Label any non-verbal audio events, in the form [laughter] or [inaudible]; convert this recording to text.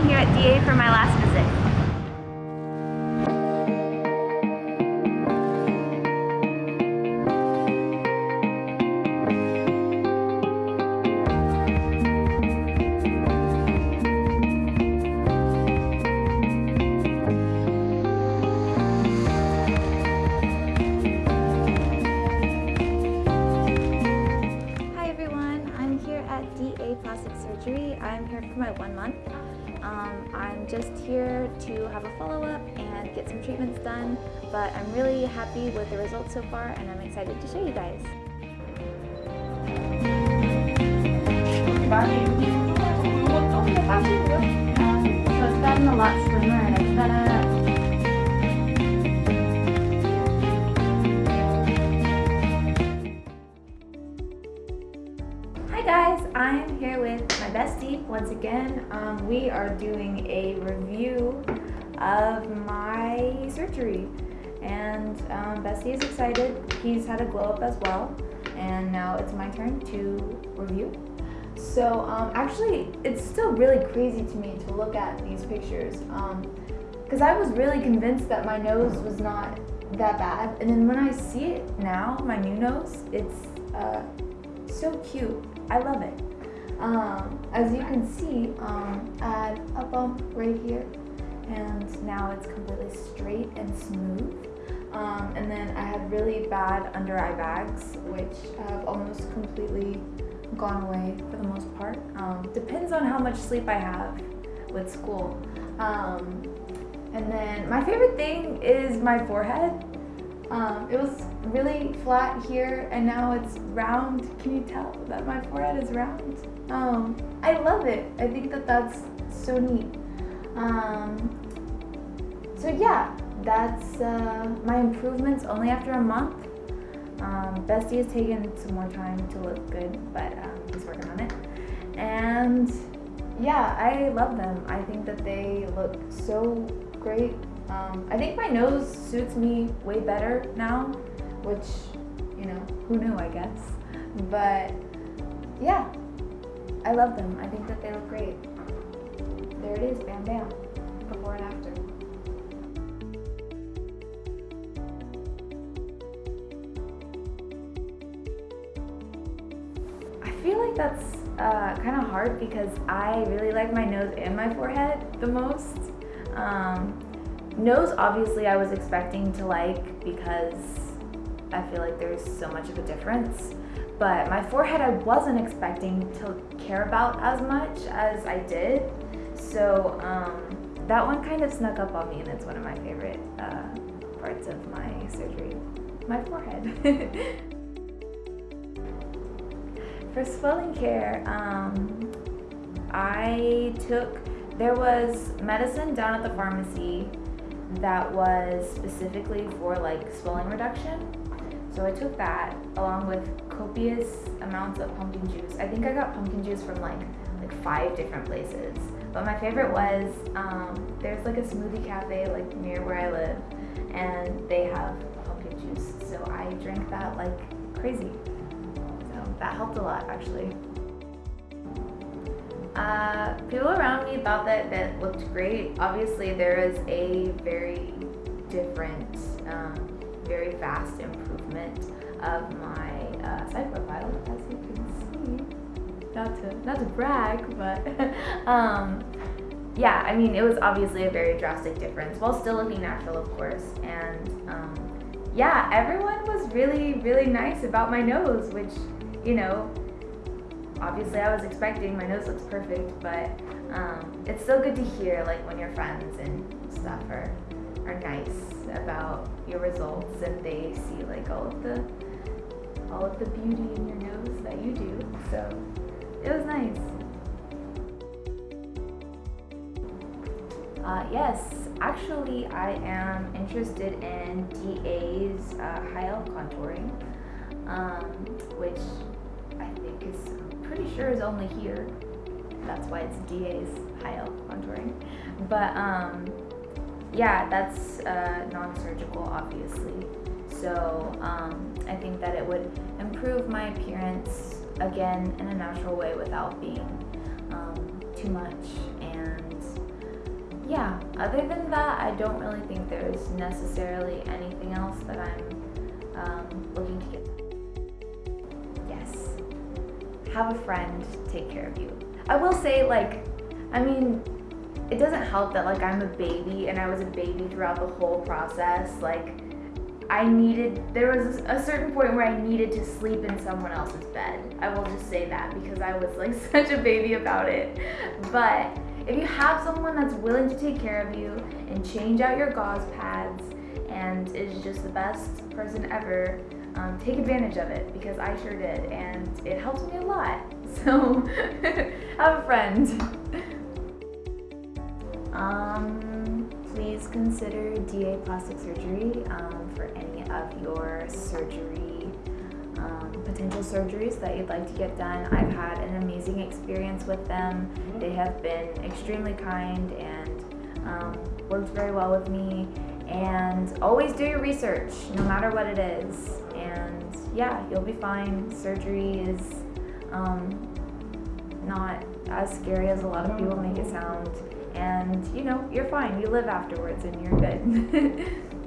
I'm here at DA for my last visit. Hi everyone, I'm here at DA Plastic Surgery. I'm here for my one month. Um, I'm just here to have a follow-up and get some treatments done, but I'm really happy with the results so far and I'm excited to show you guys. So it's gotten a lot slimmer and it's gonna Hi Um, we are doing a review of my surgery and um, Bestie is excited. He's had a glow up as well and now it's my turn to review. So um, actually it's still really crazy to me to look at these pictures because I was really convinced that my nose was not that bad and then when I see it now, my new nose, it's uh, so cute. I love it. Um, as you can see, um, I had a bump right here, and now it's completely straight and smooth. Um, and then I had really bad under eye bags, which have almost completely gone away for the most part. Um, depends on how much sleep I have with school. Um, and then my favorite thing is my forehead. Um, it was really flat here and now it's round. Can you tell that my forehead is round? Um, I love it. I think that that's so neat. Um, so yeah, that's uh, my improvements only after a month. Um, Bestie has taken some more time to look good, but um, he's working on it. And yeah, I love them. I think that they look so great. Um, I think my nose suits me way better now, which, you know, who knew, I guess. But yeah, I love them. I think that they look great. There it is, bam bam, before and after. I feel like that's uh, kind of hard because I really like my nose and my forehead the most. Um, nose, obviously, I was expecting to like because I feel like there's so much of a difference. But my forehead, I wasn't expecting to care about as much as I did. So um, that one kind of snuck up on me, and it's one of my favorite uh, parts of my surgery my forehead. [laughs] For swelling care, um, I took, there was medicine down at the pharmacy that was specifically for like swelling reduction. So I took that along with copious amounts of pumpkin juice. I think I got pumpkin juice from like like five different places. But my favorite was, um, there's like a smoothie cafe like near where I live and they have pumpkin juice. So I drank that like crazy. So that helped a lot actually. Uh, people thought that that looked great. Obviously, there is a very different, um, very fast improvement of my uh, side profile, as you can see. Not to not to brag, but [laughs] um, yeah, I mean, it was obviously a very drastic difference, while still looking natural, of course. And um, yeah, everyone was really, really nice about my nose, which you know obviously I was expecting my nose looks perfect, but um, it's so good to hear like when your friends and stuff are are nice about your results and they see like all of the all of the beauty in your nose that you do. So it was nice. Uh, yes, actually I am interested in DA's uh, high elf contouring, um, which I think is pretty sure is only here. That's why it's DA's high contouring. But um, yeah, that's uh, non-surgical, obviously. So um, I think that it would improve my appearance again in a natural way without being um, too much. And yeah, other than that, I don't really think there's necessarily anything else that I'm um, looking to get. Yes, have a friend take care of you. I will say, like, I mean, it doesn't help that like I'm a baby and I was a baby throughout the whole process. Like, I needed, there was a certain point where I needed to sleep in someone else's bed. I will just say that because I was like [laughs] such a baby about it. But if you have someone that's willing to take care of you and change out your gauze pads and is just the best person ever, um, take advantage of it because I sure did and it helped me a lot. [laughs] So [laughs] have a friend. Um, please consider DA plastic surgery um, for any of your surgery, um, potential surgeries that you'd like to get done. I've had an amazing experience with them. They have been extremely kind and um, worked very well with me. And always do your research, no matter what it is. Yeah, you'll be fine. Surgery is um, not as scary as a lot of people make it sound. And you know you're fine. You live afterwards and you're good [laughs]